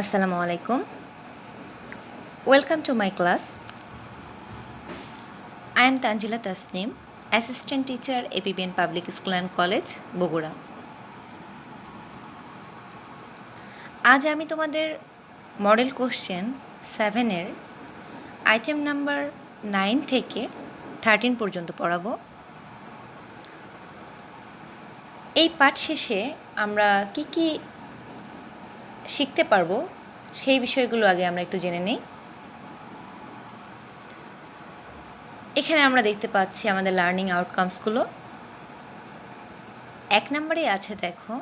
আসসালামু আলাইকুম। Welcome to my class I am Tanzila Tasnim assistant teacher APBN public school and college Bogura আজ আমি তোমাদের model question সেভেনের আইটেম নাম্বার নাইন থেকে থার্টিন পর্যন্ত পড়াবো। এই পাঠ শেষে আমরা কি কি শিখতে পারব, সেই বিষয়গুলো আগে আমরা একটু জেনে নিই। এখানে আমরা দেখতে পাচ্ছি আমাদের লার্নিং আউটকামসগুলো এক নম্বরে আছে দেখো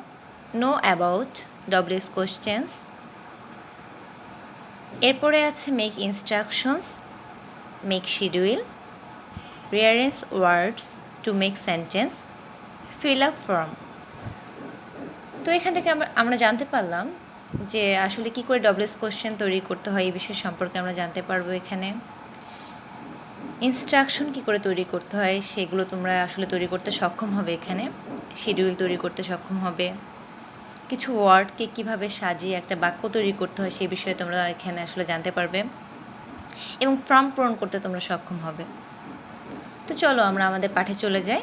নো অ্যাবাউট ডব্লিউএস কোশ্চেন্স এরপরে আছে make instructions make schedule rearrange words to make sentence fill up form তো এখান থেকে আমরা জানতে পারলাম যে আসলে কি করে ডবলস কোশ্চেন তৈরি করতে হয় এই বিষয় সম্পর্কে আমরা জানতে পারব এখানে। ইনস্ট্রাকশন কি করে তৈরি করতে হয় সেগুলো তোমরা আসলে তৈরি করতে সক্ষম হবে এখানে। শিডিউল তৈরি করতে সক্ষম হবে। কিছু ওয়ার্ডকে কীভাবে সাজিয়ে একটা বাক্য তৈরি করতে হয় সেই বিষয়ে তোমরা এখানে আসলে জানতে পারবে। এবং ফর্ম পূরণ করতে তোমরা সক্ষম হবে। তো চলো আমরা আমাদের পাঠে চলে যাই।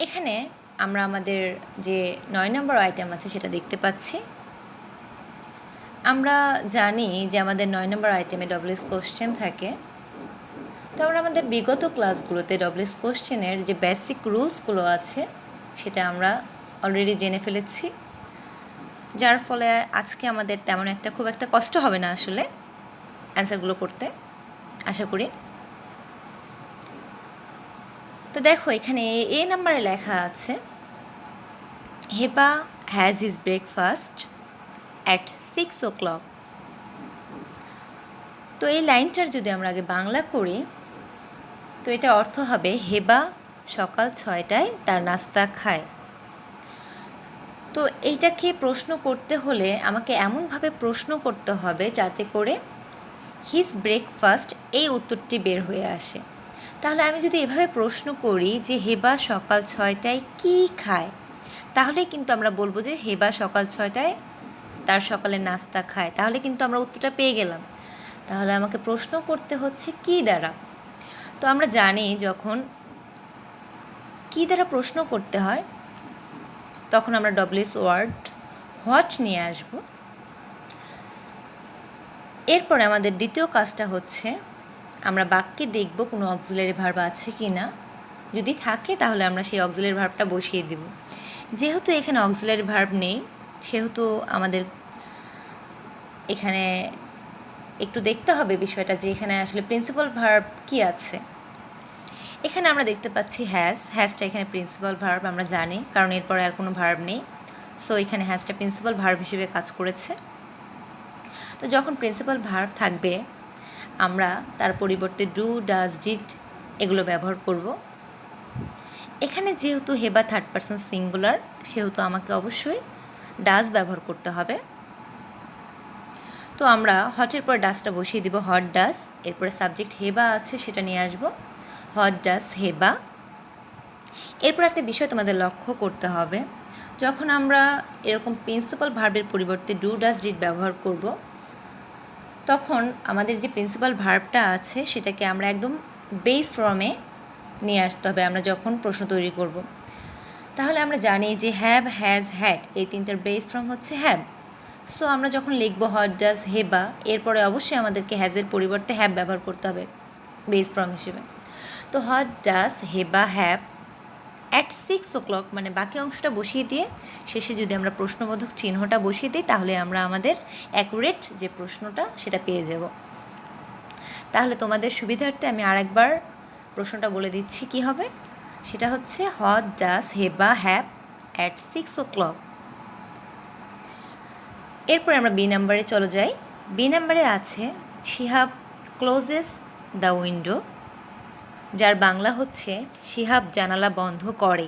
এখানে আমরা আমাদের যে নয় নম্বর আইটেম আছে সেটা দেখতে পাচ্ছি। আমরা জানি যে আমাদের নয় নম্বর আইটেমে ডব্লিউএস কোশ্চেন থাকে। তো আমরা আমাদের বিগত ক্লাসগুলোতে ডব্লিউএস কোশ্চেনের যে বেসিক রুলসগুলো আছে, সেটা আমরা অলরেডি জেনে ফেলেছি। যার ফলে আজকে আমাদের তেমন একটা খুব একটা কষ্ট হবে না আসলে অ্যান্সারগুলো করতে, আশা করি। তো দেখো এখানে এ নাম্বারে লেখা আছে has his breakfast at six o'clock তো এই লাইনটার যদি আমরা আগে বাংলা করি তো এটা অর্থ হবে হেবা সকাল ছয়টায় তার নাস্তা খায়। তো এইটাকে প্রশ্ন করতে হলে আমাকে এমনভাবে প্রশ্ন করতে হবে যাতে করে হিজ ব্রেকফাস্ট এই উত্তরটি বের হয়ে আসে। তাহলে আমি যদি এভাবে প্রশ্ন করি যে হেবা সকাল ছয়টায় কি খায় তাহলে কিন্তু আমরা বলব যে হেবা সকাল ছয়টায় তার সকালে নাস্তা খায়। তাহলে কিন্তু আমরা উত্তরটা পেয়ে গেলাম। তাহলে আমাকে প্রশ্ন করতে হচ্ছে, কি দ্বারা? তো আমরা জানি যখন কি দ্বারা প্রশ্ন করতে হয়, তখন আমরা ডব্লিউএস ওয়ার্ড হোয়াট নিয়ে আসব। এরপরে আমাদের দ্বিতীয় কাজটা হচ্ছে, আমরা বাক্যে দেখব কোনো অক্সিলারি ভার্ব আছে কি না যদি থাকে, তাহলে আমরা সেই অক্সিলারি ভার্বটা বসিয়ে দেব। যেহেতু এখানে অক্সিলারি ভার্ব নেই, সেহেতু আমাদের এখানে একটু দেখতে হবে বিষয়টা যে এখানে আসলে প্রিন্সিপাল ভার্ব কি আছে। এখানে আমরা দেখতে পাচ্ছি হ্যাজ হ্যাজটা এখানে প্রিন্সিপাল ভার্ব আমরা জানি, কারণ এরপরে আর কোনো ভার্ব নেই। সো এখানে হ্যাজটা প্রিন্সিপাল ভার্ব হিসেবে কাজ করেছে। তো যখন প্রিন্সিপাল ভার্ব থাকবে, আমরা তার পরিবর্তে ডু ডাজ ডিট এগুলো ব্যবহার করব। এখানে যেহেতু হেবা থার্ড পারসন সিঙ্গুলার সেহেতু আমাকে অবশ্যই ডাস ব্যবহার করতে হবে। তো আমরা হটের পর ডাসটা বসিয়ে দিব হট ডাস এরপরে সাবজেক্ট হেবা আছে, সেটা নিয়ে আসব। হট ডাস হেবা এরপর একটা বিষয় তোমাদের লক্ষ্য করতে হবে, যখন আমরা এরকম প্রিন্সিপাল ভার্বের পরিবর্তে ডু ডাস ডিট ব্যবহার করব, তখন আমাদের যে প্রিন্সিপাল ভার্বটা আছে, সেটাকে আমরা একদম বেস ফর্মে নিয়ে আসতে হবে, আমরা যখন প্রশ্ন তৈরি করব। তাহলে আমরা জানি যে হ্যাভ হ্যাজ হ্যাড এই তিনটার বেস ফর্ম হচ্ছে হ্যাভ সো আমরা যখন লিখব হট ডাস হেবা এরপরে অবশ্যই আমাদেরকে হ্যাজের পরিবর্তে হ্যাভ ব্যবহার করতে হবে বেস ফর্ম হিসেবে। তো what does Heba have at six o'clock মানে বাকি অংশটা বসিয়ে দিয়ে, শেষে যদি আমরা প্রশ্নবোধক চিহ্নটা বসিয়ে দিই, তাহলে আমরা আমাদের অ্যাকুরেট যে প্রশ্নটা, সেটা পেয়ে যাব। তাহলে তোমাদের সুবিধার্থে আমি আরেকবার প্রশ্নটা বলে দিচ্ছি, কি হবে? সেটা হচ্ছে what does হেবা happen at six o'clock এরপর আমরা বি নাম্বারে চলে যাই। বি নাম্বারে আছে শিহাব ক্লোজেস দ্য উইন্ডো যার বাংলা হচ্ছে শিহাব জানালা বন্ধ করে।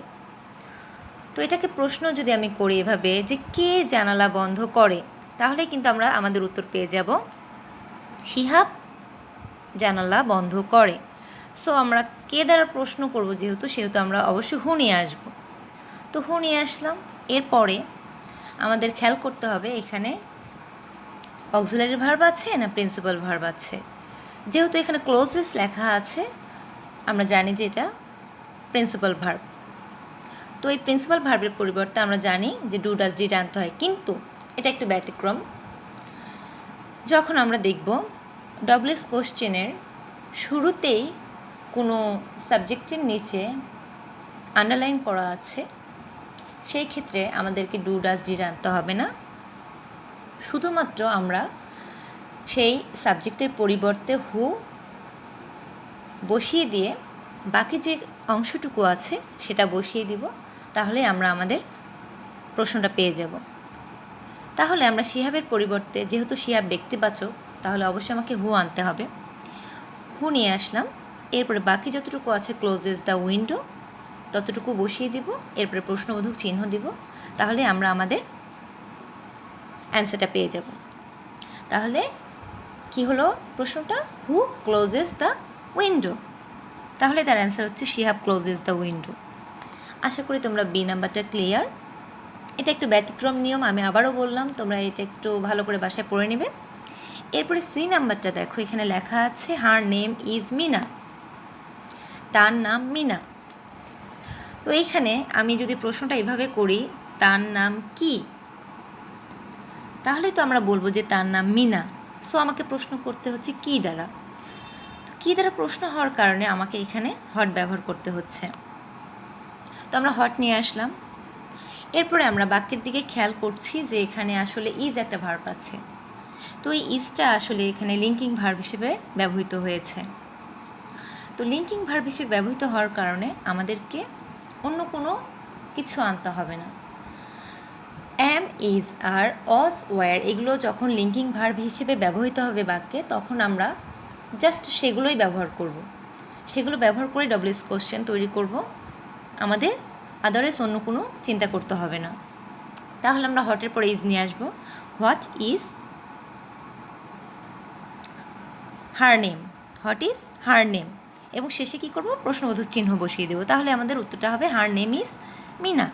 তো এটাকে প্রশ্ন যদি আমি করি এভাবে, যে কে জানালা বন্ধ করে, তাহলে কিন্তু আমরা আমাদের উত্তর পেয়ে যাব শিহাব জানালা বন্ধ করে। সো আমরা কে দ্বারা প্রশ্ন করব যেহেতু, সেহেতু আমরা অবশ্যই হু নিয়ে আসব। তো হু নিয়ে আসলাম। এরপরে আমাদের খেয়াল করতে হবে এখানে অক্সিলারি ভার্ব আছে না প্রিন্সিপাল ভার্ব আছে। যেহেতু এখানে ক্লোজেস লেখা আছে, আমরা জানি যে এটা প্রিন্সিপাল ভার্ব তো এই প্রিন্সিপাল ভার্বের পরিবর্তে আমরা জানি যে ডু ডাস ডিড আনতে হয়। কিন্তু এটা একটু ব্যতিক্রম। যখন আমরা দেখব ডবলিস কোশ্চেনের শুরুতেই কোনো সাবজেক্টের নিচে আন্ডারলাইন করা আছে, সেই ক্ষেত্রে আমাদেরকে ডু ডাজ ডিড আনতে হবে না। শুধুমাত্র আমরা সেই সাবজেক্টের পরিবর্তে হু বসিয়ে দিয়ে বাকি যে অংশটুকু আছে সেটা বসিয়ে দিব, তাহলে আমরা আমাদের প্রশ্নটা পেয়ে যাব। তাহলে আমরা শিহাবের পরিবর্তে, যেহেতু শিহাব ব্যক্তিবাচক, তাহলে অবশ্যই আমাকে হু আনতে হবে। হু নিয়ে আসলাম। এরপরে বাকি যতটুকু আছে ক্লোজেস দ্য উইন্ডো ততটুকু বসিয়ে দিব, এরপরে প্রশ্নবোধক চিহ্ন দিব, তাহলে আমরা আমাদের অ্যান্সারটা পেয়ে যাব। তাহলে কি হলো প্রশ্নটা? হু ক্লোজেস দ্য উইন্ডো তাহলে তার অ্যান্সার হচ্ছে শিহাব ক্লোজেস দ্য উইন্ডো আশা করি তোমরা বি নাম্বারটা ক্লিয়ার এটা একটু ব্যতিক্রম নিয়ম, আমি আবারও বললাম, তোমরা এটা একটু ভালো করে বাসায় পড়ে নেবে। এরপরে সি নাম্বারটা দেখো, এখানে লেখা আছে হার নেম ইজ মিনা তার নাম মিনা। তো এইখানে আমি যদি প্রশ্নটা এভাবে করি, তার নাম কি? তাহলে তো আমরা বলব যে তার নাম মিনা। সো আমাকে প্রশ্ন করতে হচ্ছে কি দ্বারা? তো কী দ্বারা প্রশ্ন হওয়ার কারণে আমাকে এখানে হট ব্যবহার করতে হচ্ছে? তো আমরা হট নিয়ে আসলাম। এরপরে আমরা বাক্যের দিকে খেয়াল করছি যে এখানে আসলে ইজ একটা ভার্ব আছে। তো এই ইজটা আসলে এখানে লিঙ্কিং ভার্ব হিসেবে ব্যবহৃত হয়েছে। তো লিঙ্কিং ভার্ব হিসেবে ব্যবহৃত হওয়ার কারণে আমাদেরকে অন্য কোনো কিছু আনতে হবে না। অ্যাম ইজ আর অস ওয়ার এগুলো যখন লিঙ্কিং ভার্ব হিসেবে ব্যবহৃত হবে বাক্যে, তখন আমরা জাস্ট সেগুলোই ব্যবহার করব। সেগুলো ব্যবহার করে ডব্লিউএস কোশ্চেন তৈরি করব। আমাদের আদারওয়াইজ অন্য কোনো চিন্তা করতে হবে না। তাহলে আমরা হটের পরে ইজ নিয়ে আসব। What is her name what is her name এবং শেষে কী করব? প্রশ্নবোধক চিহ্ন বসিয়ে দেবো। তাহলে আমাদের উত্তরটা হবে হার নেম ইজ মিনা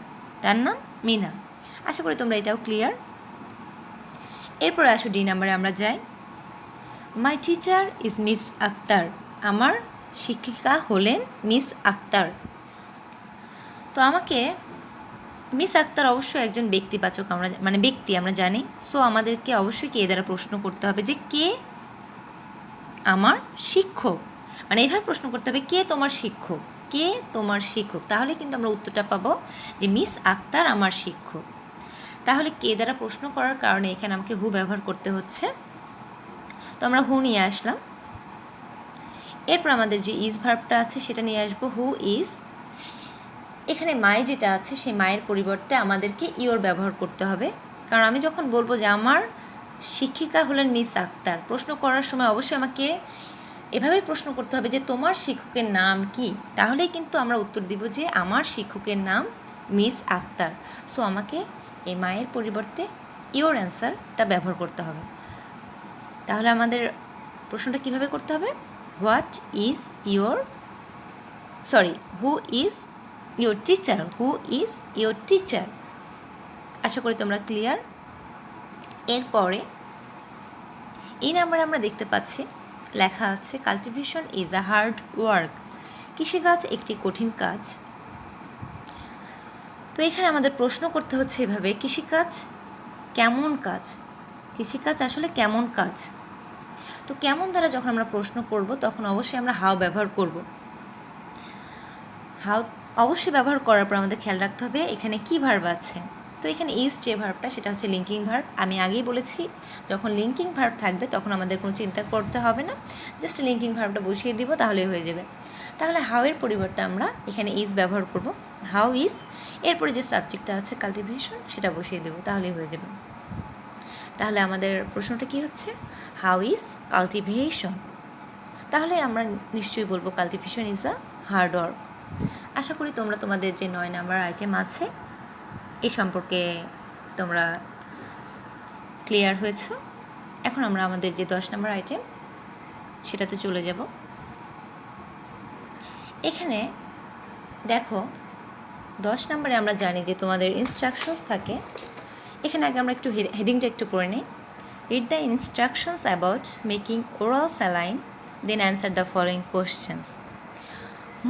তার নাম মিনা আশা করি তোমরা এটাও ক্লিয়ার এরপরে আসো ডি নাম্বারে আমরা যাই। My teacher is Miss Akter আমার শিক্ষিকা হলেন মিস আক্তার তো আমাকে মিস আক্তার অবশ্যই একজন ব্যক্তিবাচক আমরা মানে ব্যক্তি আমরা জানি। সো আমাদেরকে অবশ্যই কে দ্বারা প্রশ্ন করতে হবে যে কে আমার শিক্ষক? মানে এইভাবে প্রশ্ন করতে হবে, কে তোমার শিক্ষক? কে তোমার শিক্ষক? তাহলে কিন্তু আমরা উত্তরটা পাবো যে মিস আক্তার আমার শিক্ষক। তাহলে কে দ্বারা প্রশ্ন করার কারণে এখানে আমাকে হু ব্যবহার করতে হচ্ছে? তো আমরা হু নিয়ে আসলাম। এরপর আমাদের যে ইজ ভার্বটা আছে সেটা নিয়ে আসব হু ইজ এখানে মায় যেটা আছে সেই মায়ের পরিবর্তে আমাদেরকে ইওর ব্যবহার করতে হবে। কারণ আমি যখন বলব যে আমার শিক্ষিকা হলেন মিস আক্তার, প্রশ্ন করার সময় অবশ্যই আমাকে এভাবেই প্রশ্ন করতে হবে যে তোমার শিক্ষকের নাম কি? তাহলেই কিন্তু আমরা উত্তর দিব যে আমার শিক্ষকের নাম মিস আক্তার। সো আমাকে এই মায়ের পরিবর্তে ইওর অ্যান্সারটা ব্যবহার করতে হবে। তাহলে আমাদের প্রশ্নটা কীভাবে করতে হবে? What is your sorry who is your teacher who is your teacher আশা করি তোমরা ক্লিয়ার এরপরে, এই নাম্বারে আমরা দেখতে পাচ্ছি লেখা আছে cultivation is a hard work কৃষিকাজ একটি কঠিন কাজ। তো এখানে আমাদের প্রশ্ন করতে হচ্ছে এভাবে কৃষিকাজ কেমন কাজ? কৃষিকাজ আসলে কেমন কাজ? তো কেমন দ্বারা যখন আমরা প্রশ্ন করব, তখন অবশ্যই আমরা হাও ব্যবহার করব। হাও অবশ্যই ব্যবহার করার পর আমাদের খেয়াল রাখতে হবে, এখানে কি ভার্ব আছে? তো এখানে ইজ যে ভার্বটা সেটা হচ্ছে লিঙ্কিং ভার্ব আমি আগেই বলেছি, যখন লিঙ্কিং ভার্ব থাকবে, তখন আমাদের কোনো চিন্তা করতে হবে না। জাস্ট লিঙ্কিং ভার্বটা বসিয়ে দিব তাহলে হয়ে যাবে। তাহলে হাউ এর পরিবর্তে আমরা এখানে ইজ ব্যবহার করব। হাউ ইজ এরপরে যে সাবজেক্টটা আছে কাল্টিভেশন সেটা বসিয়ে দেবো, তাহলেই হয়ে যাবে। তাহলে আমাদের প্রশ্নটা কি হচ্ছে? হাউ ইজ কাল্টিভেশন তাহলে আমরা নিশ্চয়ই বলব cultivation is a hard work আশা করি তোমরা তোমাদের যে নয় নাম্বার আইটেম আছে এ সম্পর্কে তোমরা ক্লিয়ার হয়েছ? এখন আমরা আমাদের যে দশ নম্বর আইটেম সেটাতে চলে যাব। এখানে দেখো, দশ নম্বরে আমরা জানি যে তোমাদের ইনস্ট্রাকশনস থাকে। এখানে আগে আমরা একটু হেডিংটা একটু করে নিই। Read the instructions about making oral saline then answer the following questions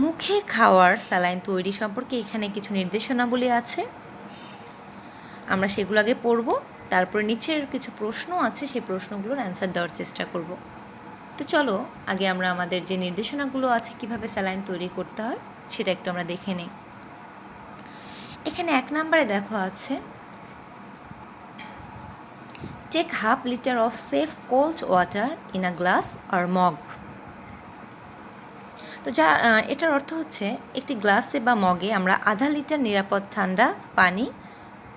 মুখে খাওয়ার স্যালাইন তৈরি সম্পর্কে এখানে কিছু নির্দেশনাবলী আছে। আমরা সেগুলো আগে পড়ব, তারপরে নিচের কিছু প্রশ্ন আছে, সেই প্রশ্নগুলোর অ্যান্সার দেওয়ার চেষ্টা করব। তো চলো, আগে আমরা আমাদের যে নির্দেশনাগুলো আছে, কীভাবে স্যালাইন তৈরি করতে হয়, সেটা একটু আমরা দেখে নিই। এখানে এক নম্বরে দেখো আছে take half litre of safe cold water in a glass or mug তো যা এটার অর্থ হচ্ছে, একটি গ্লাসে বা মগে আমরা আধা লিটার নিরাপদ ঠান্ডা পানি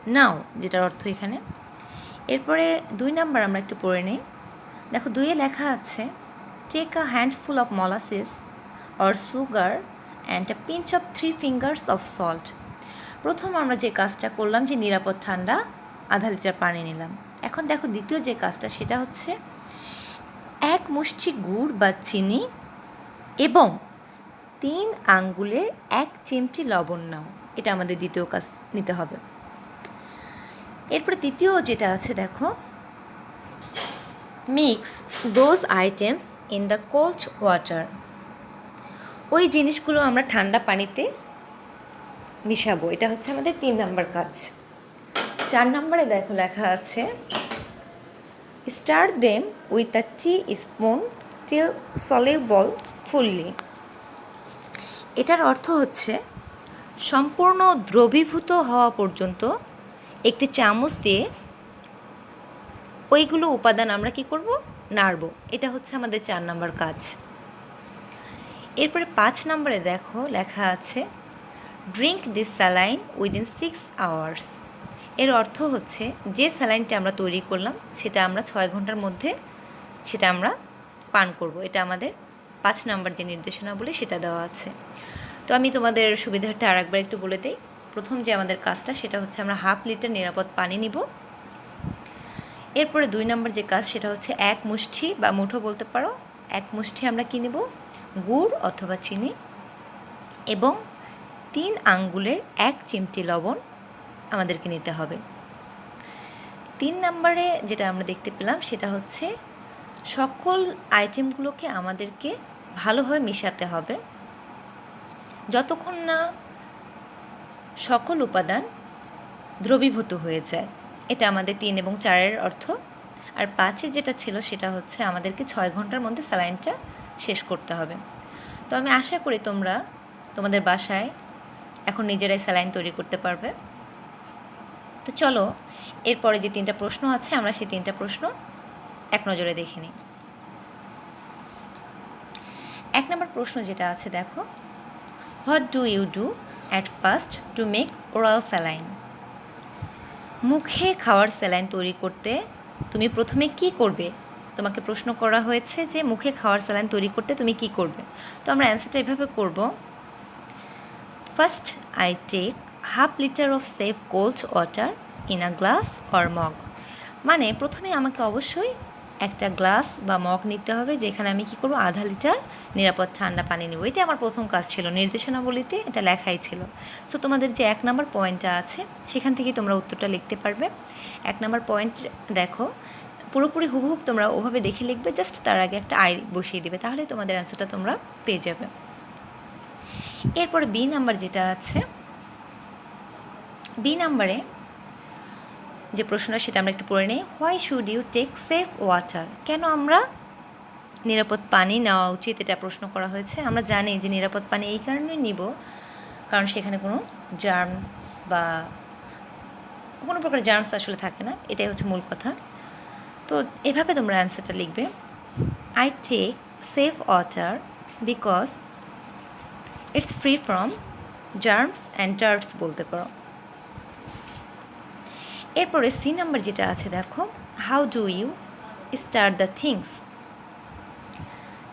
নাও, যেটার অর্থ এখানে। এরপরে দুই নাম্বার আমরা একটু পড়ে নিই। দেখো, দুইয়ে লেখা আছে take a handful of molasses or sugar and a pinch of three fingers of salt প্রথম আমরা যে কাজটা করলাম, যে নিরাপদ ঠান্ডা, আধা লিটার পানি নিলাম। এখন দেখো, দ্বিতীয় যে কাজটা, সেটা হচ্ছে এক মুষ্টি গুড় বা চিনি এবং তিন আঙ্গুলের এক চিমটি লবণ নাও। এটা আমাদের দ্বিতীয় কাজ নিতে হবে। এরপরে তৃতীয় যেটা আছে, দেখো। Mix those items in the cold water ওই জিনিসগুলো আমরা ঠান্ডা পানিতে মিশাবো। এটা হচ্ছে আমাদের তিন নম্বর কাজ। চার নম্বরে দেখো লেখা আছে stir them with a teaspoon till soluble fully এটার অর্থ হচ্ছে, সম্পূর্ণ দ্রবীভূত হওয়া পর্যন্ত একটি চামচ দিয়ে ওইগুলো উপাদান আমরা কি করব? নাড়ব। এটা হচ্ছে আমাদের চার নম্বর কাজ। এরপরে পাঁচ নম্বরে দেখো লেখা আছে drink this saline within six hours এর অর্থ হচ্ছে যে স্যালাইনটা আমরা তৈরি করলাম, সেটা আমরা ছয় ঘণ্টার মধ্যে সেটা আমরা পান করব। এটা আমাদের পাঁচ নাম্বার যে নির্দেশনা বলে সেটা দেওয়া আছে। তো আমি তোমাদের সুবিধার্থে আর একবার একটু বলে দিই প্রথম যে আমাদের কাজটা সেটা হচ্ছে আমরা হাফ লিটার নিরাপদ পানি নিব। এরপরে দুই নম্বর যে কাজ সেটা হচ্ছে এক মুষ্টি বা মুঠো বলতে পারো। এক মুষ্টি আমরা কী নেব? গুড় অথবা চিনি এবং তিন আঙ্গুলের এক চিমটি লবণ আমাদেরকে নিতে হবে। তিন নম্বরে যেটা আমরা দেখতে পেলাম সেটা হচ্ছে সকল আইটেমগুলোকে আমাদেরকে ভালোভাবে মেশাতে হবে। যতক্ষণ না সকল উপাদান দ্রবীভূত হয়ে যায়। এটা আমাদের তিন এবং চারের অর্থ। আর পাঁচে যেটা ছিল সেটা হচ্ছে আমাদেরকে ছয় ঘণ্টার মধ্যে স্যালাইনটা শেষ করতে হবে। তো আমি আশা করি তোমরা তোমাদের বাসায় এখন নিজেরাই স্যালাইন তৈরি করতে পারবে। তো চলো, এরপরে যে তিনটা প্রশ্ন আছে, আমরা সেই তিনটা প্রশ্ন এক নজরে দেখে নিই। এক নম্বর প্রশ্ন যেটা আছে, দেখো what do you do at first to make oral saline মুখে খাওয়ার স্যালাইন তৈরি করতে তুমি প্রথমে কি করবে? তোমাকে প্রশ্ন করা হয়েছে যে মুখে খাওয়ার স্যালাইন তৈরি করতে তুমি কি করবে? তো আমরা অ্যান্সারটা এভাবে করব। First I take half litre of safe cold water in a glass or mug মানে প্রথমে আমাকে অবশ্যই একটা গ্লাস বা মগ নিতে হবে, যেখানে আমি কি করব? আধা লিটার নিরাপদ ঠান্ডা পানি নেব। এটা আমার প্রথম কাজ ছিল। নির্দেশনাবলিতে এটা লেখাই ছিল। তো তোমাদের যে এক নম্বর পয়েন্টটা আছে, সেখান থেকে তোমরা উত্তরটা লিখতে পারবে। এক নম্বর পয়েন্ট, দেখো, পুরোপুরি হুবহুব তোমরা ওভাবে দেখে লিখবে, জাস্ট তার আগে একটা আই বসিয়ে দেবে, তাহলে তোমাদের অ্যান্সারটা তোমরা পেয়ে যাবে। এরপরে বি নাম্বার যেটা আছে বি নাম্বারে যে প্রশ্নটা সেটা আমরা একটু পড়ে নিই why should you take safe water কেন আমরা নিরাপদ পানি নেওয়া উচিত, এটা প্রশ্ন করা হয়েছে। আমরা জানি যে নিরাপদ পানি এই কারণে নিব, কারণ সেখানে কোনো জার্মস বা কোনো প্রকার জার্মস আসলে থাকে না, এটাই হচ্ছে মূল কথা। তো এভাবে তোমরা অ্যান্সারটা লিখবে। I take safe water because it's free from germs and dirts বলতে পারো। এরপরে সি নাম্বার যেটা আছে, দেখো how do you start the things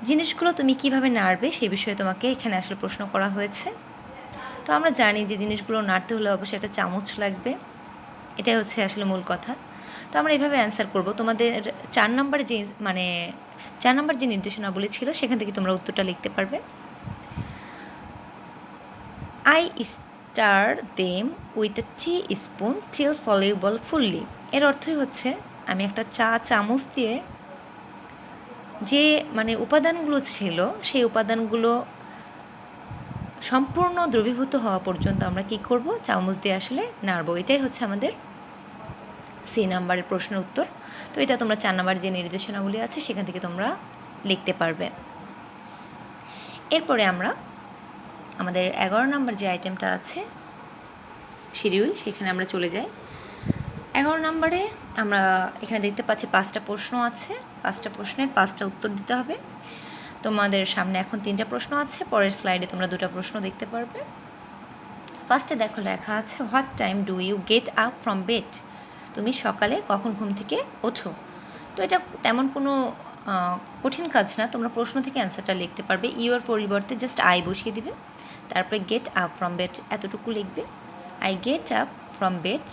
জিনিসগুলো তুমি কীভাবে নাড়বে সে বিষয়ে তোমাকে এখানে আসলে প্রশ্ন করা হয়েছে। তো আমরা জানি যে জিনিসগুলো নাড়তে হলে অবশ্যই একটা চামচ লাগবে। এটাই হচ্ছে আসলে মূল কথা। তো আমরা এভাবে অ্যান্সার করব। তোমাদের চার নম্বরে যে মানে চার নম্বর যে নির্দেশনাবলী ছিল, সেখান থেকে তোমরা উত্তরটা লিখতে পারবে। I stir them with a teaspoon till soluble fully এর অর্থই হচ্ছে, আমি একটা চা চামচ দিয়ে যে মানে উপাদানগুলো ছিল, সেই উপাদানগুলো সম্পূর্ণ দ্রবীভূত হওয়া পর্যন্ত আমরা কি করব? চামচ দিয়ে আসলে নাড়ব। এটাই হচ্ছে আমাদের সি নাম্বারের প্রশ্নের উত্তর। তো এটা তোমরা চার নাম্বার যে নির্দেশনাগুলি আছে, সেখান থেকে তোমরা লিখতে পারবে। এরপরে আমরা আমাদের এগারো নাম্বার যে আইটেমটা আছে শিডিউল সেখানে আমরা চলে যাই। এগারো নম্বরে আমরা এখানে দেখতে পাচ্ছি পাঁচটা প্রশ্ন আছে। পাঁচটা প্রশ্নের পাঁচটা উত্তর দিতে হবে। তোমাদের সামনে এখন তিনটা প্রশ্ন আছে। পরের স্লাইডে তোমরা দুটো প্রশ্ন দেখতে পারবে। ফার্স্টে দেখো লেখা আছে, what time do you get up from bed? তুমি সকালে কখন ঘুম থেকে ওঠো? তো এটা তেমন কোনো কঠিন কাজ না। তোমরা প্রশ্ন থেকে অ্যান্সারটা লিখতে পারবে। ইউর পরিবর্তে জাস্ট আই বসিয়ে দিবে। তারপরে গেট আপ ফ্রম বেড এতটুকু লিখবে। I get up from bed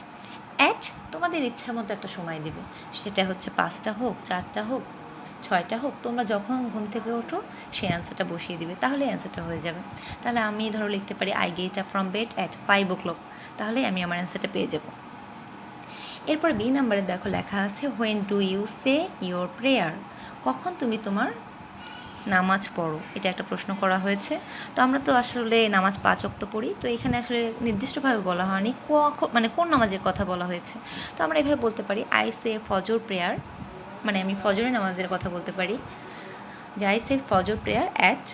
at তোমাদের ইচ্ছা মতো একটা সময় দেবে। সেটা হচ্ছে পাঁচটা হোক, চারটা হোক, ছয়টা হোক, তোমরা যখন ঘুম থেকে ওঠো, সেই অ্যান্সারটা বসিয়ে দিবে। তাহলে অ্যান্সারটা হয়ে যাবে। তাহলে আমি ধরো লিখতে পারি I get up from bed at five o'clock তাহলে আমি আমার অ্যান্সারটা পেয়ে যাব। এরপর বি নাম্বারে দেখো লেখা আছে when do you say your prayer কখন তুমি তোমার নামাজ পড়ো? এটা একটা প্রশ্ন করা হয়েছে। তো আমরা তো আসলে নামাজ পাঁচ অক্ত পড়ি। তো এখানে আসলে নির্দিষ্টভাবে বলা হয়নি মানে কোন নামাজের কথা বলা হয়েছে। তো আমরা এভাবে বলতে পারি আই সে ফজর প্রেয়ার মানে আমি ফজরের নামাজের কথা বলতে পারি। যে আই সে ফজর prayer at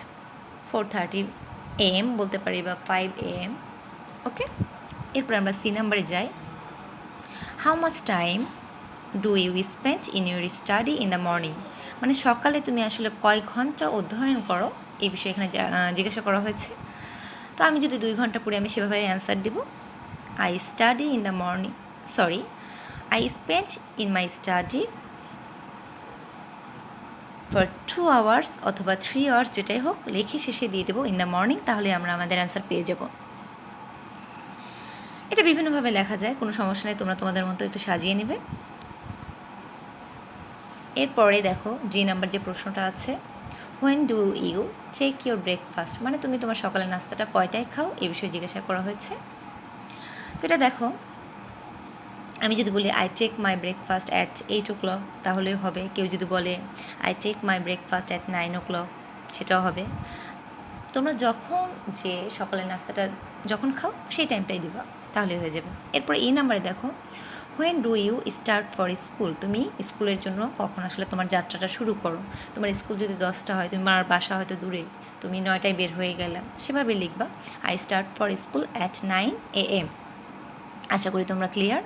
four thirty am বলতে পারি বা ফাইভ এম ওকে এরপর আমরা সি নাম্বারে যাই। How much time do you spend in your study in the morning মানে সকালে তুমি আসলে কয় ঘণ্টা অধ্যয়ন করো? এই বিষয়ে এখানে জিজ্ঞাসা করা হয়েছে। তো আমি যদি দুই ঘণ্টা পড়ে, আমি সেভাবে অ্যান্সার দিব। I study in the morning sorry I spend in my study for two hours অথবা থ্রি আওয়ার্স যেটাই হোক, লেখে শেষে দিয়ে দেবো ইন দ্য মর্নিং তাহলে আমরা আমাদের অ্যান্সার পেয়ে যাব। এটা বিভিন্নভাবে লেখা যায়, কোনো সমস্যা নেই, তোমরা তোমাদের মতো একটু সাজিয়ে নেবে। এরপরে দেখো যে নাম্বার যে প্রশ্নটা আছে when do you check your breakfast মানে তুমি তোমার সকালের নাস্তাটা কয়টায় খাও? এ বিষয়ে জিজ্ঞাসা করা হয়েছে। তো এটা দেখো, আমি যদি বলি I check my breakfast at eight o'clock তাহলেও হবে, কেউ যদি বলে I check my breakfast at nine o'clock সেটাও হবে। তোমরা যখন যে সকালের নাস্তাটা যখন খাও, সেই টাইমটাই দিবা, তাহলে হয়ে যাবে। এরপর এই নাম্বারে দেখো when do you start for school তুমি স্কুলের জন্য কখন আসলে তোমার যাত্রাটা শুরু করো? তোমার স্কুল যদি দশটা হয়, তুমি মার বাসা হয়তো দূরে, তুমি নয়টায় বের হয়ে গেলে। সেভাবে লিখবা I start for school at nine a m আশা করি তোমরা ক্লিয়ার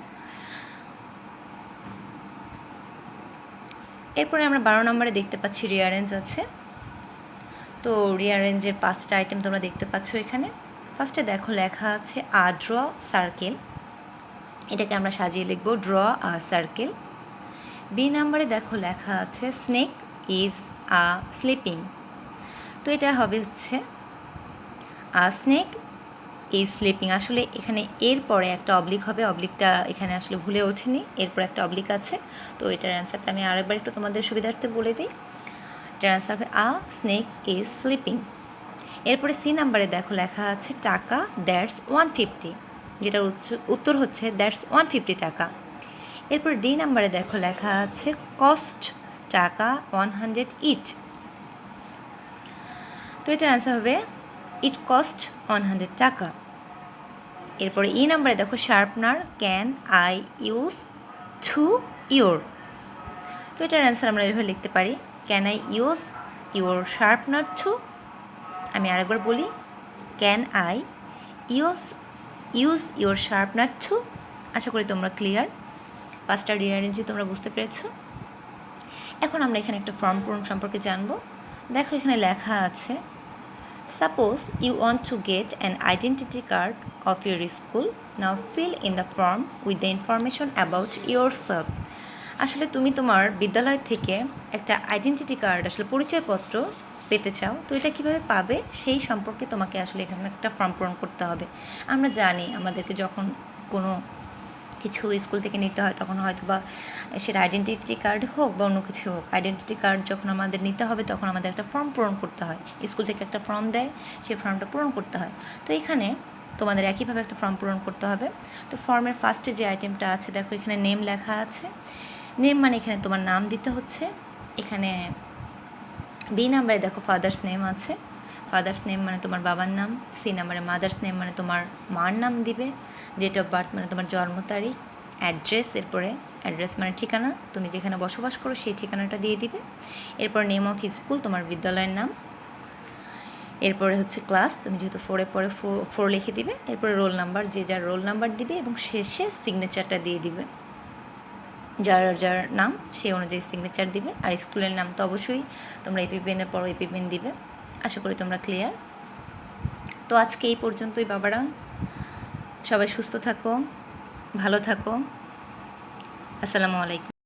এরপরে আমরা বারো নম্বরে দেখতে পাচ্ছি রিয়ারেঞ্জ আছে। তো রিয়ারেঞ্জের পাঁচটা আইটেম তোমরা দেখতে পাচ্ছ এখানে। ফার্স্টে দেখো লেখা আছে আ ড্র সার্কেল এটাকে আমরা সাজিয়ে লিখব ড্র আ সার্কেল। বি নাম্বারে দেখো লেখা আছে, স্নেক ইজ আ স্লিপিং। তো এটা হবে হচ্ছে, আ স্নেক ইজ স্লিপিং। আসলে এখানে এর পরে একটা অবলিক হবে, অবলিকটা এখানে আসলে ভুলে ওঠেনি, এরপর একটা অবলিক আছে। তো এটার অ্যান্সারটা আমি আরেকবার একটু তোমাদের সুবিধার্থে বলে দিই। এটার অ্যান্সার হবে, আ স্নেক ইজ স্লিপিং। এরপরে সি নাম্বারে দেখো লেখা আছে, টাকা দ্যাটস ওয়ান ফিফটি। যেটার উত্তর হচ্ছে দ্যাটস ওয়ান ফিফটি টাকা। এরপর ডি নাম্বারে দেখো লেখা আছে, কস্ট টাকা ওয়ান হান্ড্রেড ইট। তো এটার অ্যান্সার হবে, ইট কস্ট ওয়ান হান্ড্রেড টাকা। এরপরে ই নাম্বারে দেখো, sharpener can I use too your তো এটার অ্যান্সার আমরা এভাবে লিখতে পারি, can I use your sharpener too? আমি আরেকবার বলি, can I use use your sharpener too আশা করি তোমরা ক্লিয়ার পাঁচটা রিয়ারেঞ্জে তোমরা বুঝতে পেরেছ। এখন আমরা এখানে একটা ফর্ম পূরণ সম্পর্কে জানব। দেখো এখানে লেখা আছে suppose you want to get an identity card of your school now fill in the form with the information about yourself আসলে তুমি তোমার বিদ্যালয় থেকে একটা আইডেন্টিটি কার্ড আসলে পরিচয়পত্র পেতে চাও, তো এটা কীভাবে পাবে সেই সম্পর্কে তোমাকে আসলে এখানে একটা ফর্ম পূরণ করতে হবে। আমরা জানি আমাদেরকে যখন কোনো কিছু স্কুল থেকে নিতে হয়, তখন হয়তো বা সেটা আইডেন্টিটি কার্ড হোক বা অন্য কিছু হোক আইডেন্টিটি কার্ড যখন আমাদের নিতে হবে, তখন আমাদের একটা ফর্ম পূরণ করতে হয়। স্কুল থেকে একটা ফর্ম দেয়, সেই ফর্মটা পূরণ করতে হয়। তো এখানে তোমাদের একইভাবে একটা ফর্ম পূরণ করতে হবে। তো ফর্মের ফার্স্টে যে আইটেমটা আছে, দেখো এখানে নেম লেখা আছে। নেম মানে এখানে তোমার নাম দিতে হচ্ছে। এখানে বি নাম্বারে দেখো ফাদার্স নেম আছে। ফাদার্স নেম মানে তোমার বাবার নাম সি নাম্বারে মাদার্স নেম মানে তোমার মার নাম দিবে ডেট অফ বার্থ মানে তোমার জন্ম তারিখ অ্যাড্রেস এরপরে অ্যাড্রেস মানে ঠিকানা, তুমি যেখানে বসবাস করো সেই ঠিকানাটা দিয়ে দিবে। এরপর নেম অফ স্কুল তোমার বিদ্যালয়ের নাম। এরপরে হচ্ছে ক্লাস তুমি যেহেতু ফোরে পরে ফোর লিখে দিবে, এরপরে রোল নাম্বার যে যার রোল নাম্বার দিবে এবং শেষে সিগনেচারটা দিয়ে দিবে। যার যার নাম সেই অনুযায়ী সিগনেচার দিবে। আর স্কুলের নাম তো অবশ্যই তোমরা এপি পরও পর এপি পেন দিবে। আশা করি তোমরা ক্লিয়ার তো আজকে এই পর্যন্তই, বাবারা। সবাই সুস্থ থাকো, ভালো থাকো। আসসালামু আলাইকুম।